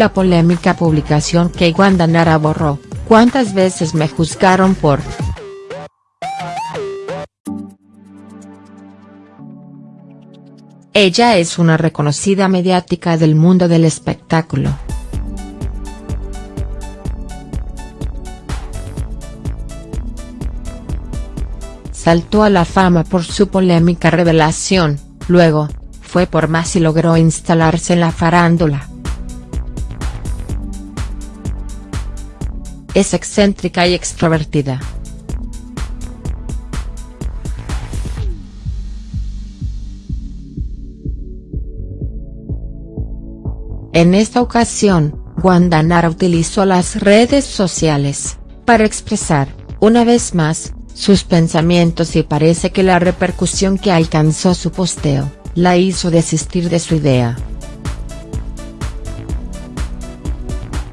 la polémica publicación que Wanda Nara borró, ¿cuántas veces me juzgaron por?. Ella es una reconocida mediática del mundo del espectáculo. Saltó a la fama por su polémica revelación, luego, fue por más y logró instalarse en la farándula. Es excéntrica y extrovertida. En esta ocasión, Wanda Nara utilizó las redes sociales, para expresar, una vez más, sus pensamientos y parece que la repercusión que alcanzó su posteo, la hizo desistir de su idea.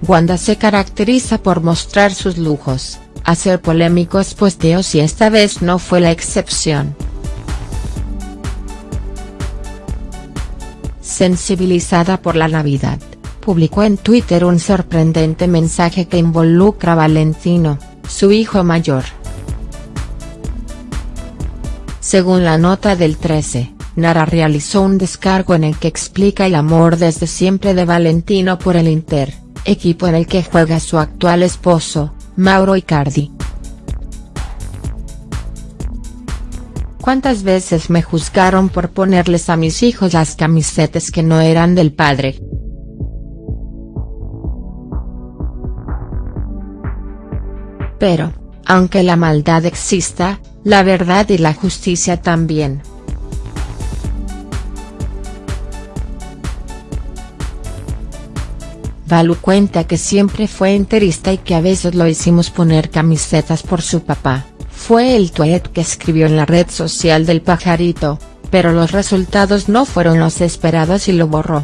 Wanda se caracteriza por mostrar sus lujos, hacer polémicos posteos y esta vez no fue la excepción. Sensibilizada por la Navidad, publicó en Twitter un sorprendente mensaje que involucra a Valentino, su hijo mayor. Según la nota del 13, Nara realizó un descargo en el que explica el amor desde siempre de Valentino por el Inter, equipo en el que juega su actual esposo, Mauro Icardi. ¿Cuántas veces me juzgaron por ponerles a mis hijos las camisetas que no eran del padre?. Pero, aunque la maldad exista, la verdad y la justicia también. Valu cuenta que siempre fue enterista y que a veces lo hicimos poner camisetas por su papá. Fue el tweet que escribió en la red social del pajarito, pero los resultados no fueron los esperados y lo borró.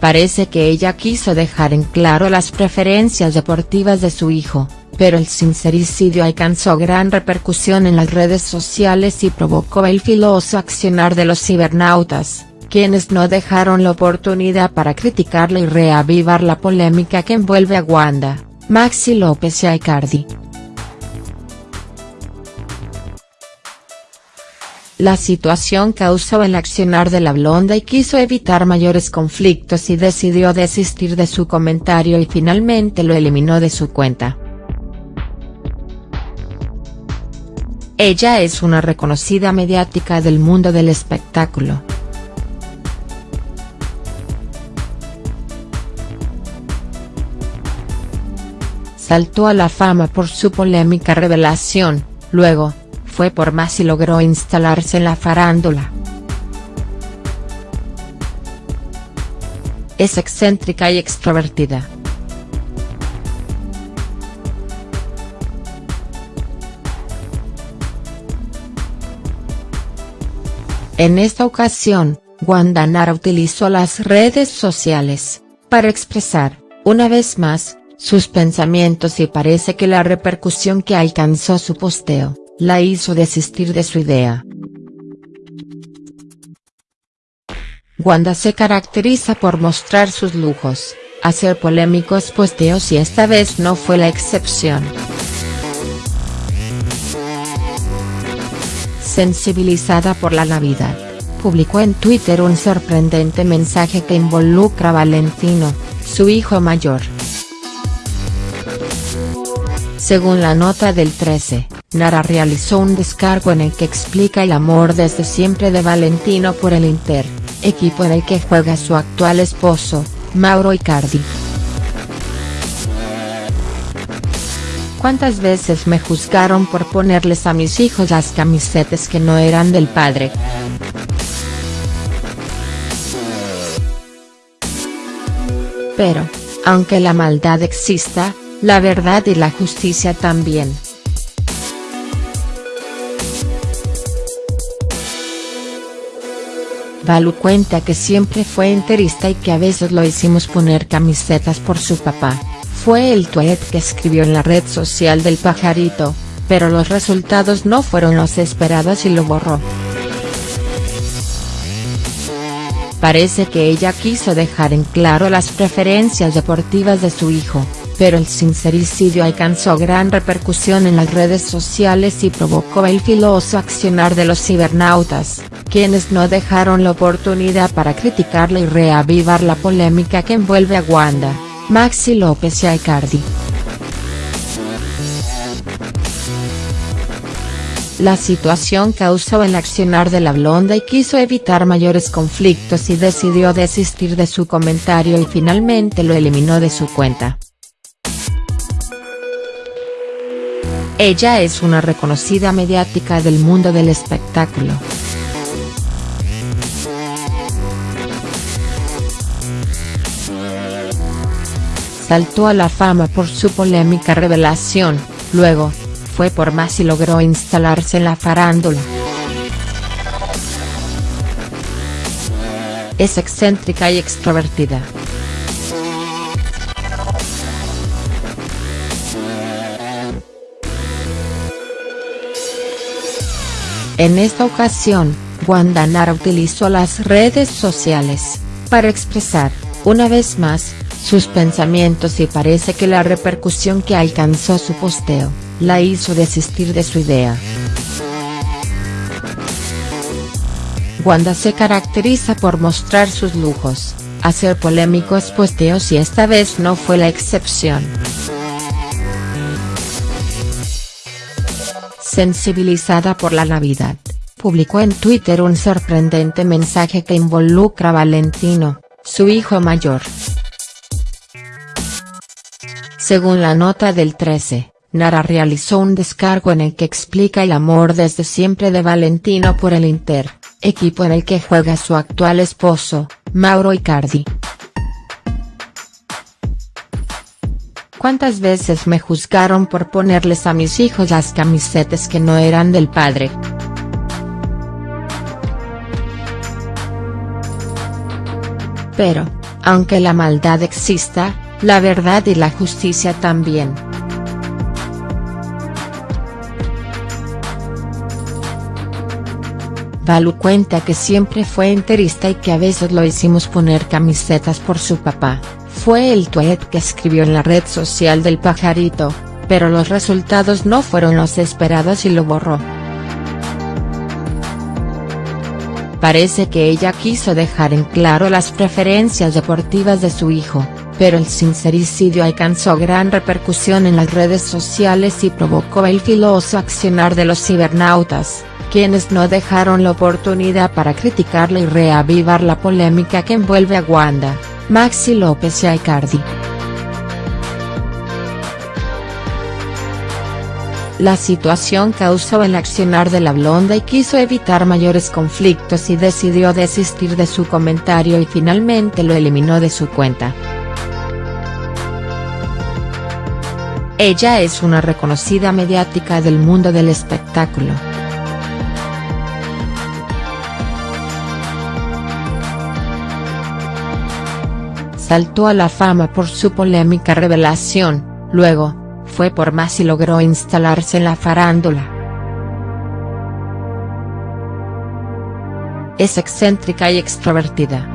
Parece que ella quiso dejar en claro las preferencias deportivas de su hijo, pero el sincericidio alcanzó gran repercusión en las redes sociales y provocó el filoso accionar de los cibernautas, quienes no dejaron la oportunidad para criticarla y reavivar la polémica que envuelve a Wanda. Maxi López y Icardi. La situación causó el accionar de la blonda y quiso evitar mayores conflictos y decidió desistir de su comentario y finalmente lo eliminó de su cuenta. Ella es una reconocida mediática del mundo del espectáculo. Saltó a la fama por su polémica revelación, luego, fue por más y logró instalarse en la farándula. Es excéntrica y extrovertida. En esta ocasión, Wanda Nara utilizó las redes sociales, para expresar, una vez más, sus pensamientos y parece que la repercusión que alcanzó su posteo, la hizo desistir de su idea. Wanda se caracteriza por mostrar sus lujos, hacer polémicos posteos y esta vez no fue la excepción. Sensibilizada por la Navidad, publicó en Twitter un sorprendente mensaje que involucra a Valentino, su hijo mayor. Según la nota del 13, Nara realizó un descargo en el que explica el amor desde siempre de Valentino por el Inter, equipo en el que juega su actual esposo, Mauro Icardi. ¿Cuántas veces me juzgaron por ponerles a mis hijos las camisetas que no eran del padre?. Pero, aunque la maldad exista, la verdad y la justicia también. Valu cuenta que siempre fue enterista y que a veces lo hicimos poner camisetas por su papá, fue el tweet que escribió en la red social del pajarito, pero los resultados no fueron los esperados y lo borró. Parece que ella quiso dejar en claro las preferencias deportivas de su hijo, pero el sincericidio alcanzó gran repercusión en las redes sociales y provocó el filoso accionar de los cibernautas, quienes no dejaron la oportunidad para criticarla y reavivar la polémica que envuelve a Wanda, Maxi López y a Icardi. La situación causó el accionar de la blonda y quiso evitar mayores conflictos y decidió desistir de su comentario y finalmente lo eliminó de su cuenta. Ella es una reconocida mediática del mundo del espectáculo. Saltó a la fama por su polémica revelación, luego, fue por más y logró instalarse en la farándula. Es excéntrica y extrovertida. En esta ocasión, Wanda Nara utilizó las redes sociales, para expresar, una vez más, sus pensamientos y parece que la repercusión que alcanzó su posteo, la hizo desistir de su idea. Wanda se caracteriza por mostrar sus lujos, hacer polémicos posteos y esta vez no fue la excepción. Sensibilizada por la Navidad, publicó en Twitter un sorprendente mensaje que involucra a Valentino, su hijo mayor. Según la nota del 13, Nara realizó un descargo en el que explica el amor desde siempre de Valentino por el Inter, equipo en el que juega su actual esposo, Mauro Icardi. ¿Cuántas veces me juzgaron por ponerles a mis hijos las camisetas que no eran del padre?. Pero, aunque la maldad exista, la verdad y la justicia también. Valu cuenta que siempre fue enterista y que a veces lo hicimos poner camisetas por su papá, fue el tweet que escribió en la red social del pajarito, pero los resultados no fueron los esperados y lo borró. Parece que ella quiso dejar en claro las preferencias deportivas de su hijo, pero el sincericidio alcanzó gran repercusión en las redes sociales y provocó el filoso accionar de los cibernautas quienes no dejaron la oportunidad para criticarla y reavivar la polémica que envuelve a Wanda, Maxi López y a Icardi. La situación causó el accionar de la blonda y quiso evitar mayores conflictos y decidió desistir de su comentario y finalmente lo eliminó de su cuenta. Ella es una reconocida mediática del mundo del espectáculo. Saltó a la fama por su polémica revelación, luego, fue por más y logró instalarse en la farándula. Es excéntrica y extrovertida.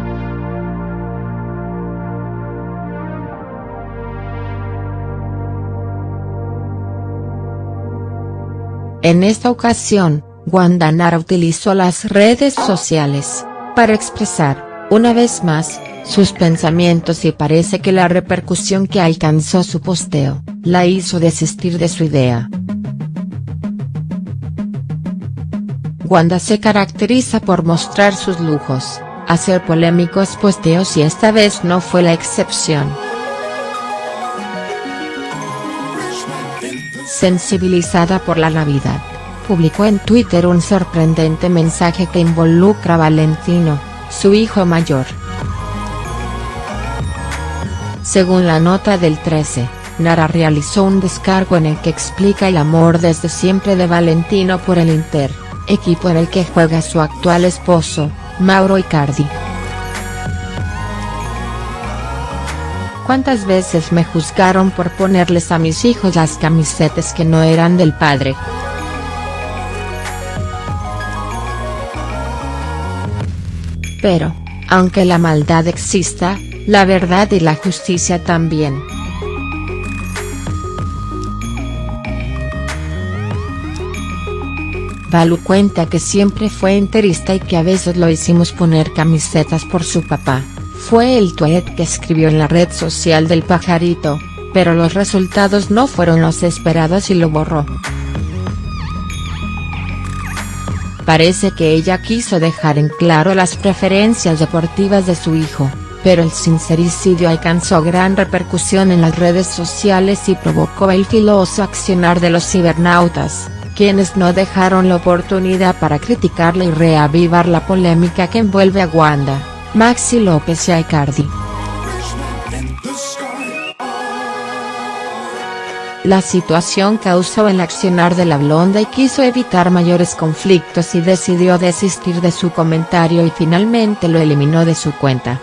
En esta ocasión, Wanda Nara utilizó las redes sociales, para expresar, una vez más, sus pensamientos y parece que la repercusión que alcanzó su posteo, la hizo desistir de su idea. Wanda se caracteriza por mostrar sus lujos, hacer polémicos posteos y esta vez no fue la excepción. Sensibilizada por la Navidad, publicó en Twitter un sorprendente mensaje que involucra a Valentino, su hijo mayor. Según la nota del 13, Nara realizó un descargo en el que explica el amor desde siempre de Valentino por el Inter, equipo en el que juega su actual esposo, Mauro Icardi. ¿Cuántas veces me juzgaron por ponerles a mis hijos las camisetas que no eran del padre?. Pero, Aunque la maldad exista, la verdad y la justicia también. Balu cuenta que siempre fue enterista y que a veces lo hicimos poner camisetas por su papá, fue el tweet que escribió en la red social del pajarito, pero los resultados no fueron los esperados y lo borró. Parece que ella quiso dejar en claro las preferencias deportivas de su hijo, pero el sincericidio alcanzó gran repercusión en las redes sociales y provocó el filoso accionar de los cibernautas quienes no dejaron la oportunidad para criticarle y reavivar la polémica que envuelve a Wanda, Maxi López y Icardi. La situación causó el accionar de la blonda y quiso evitar mayores conflictos y decidió desistir de su comentario y finalmente lo eliminó de su cuenta.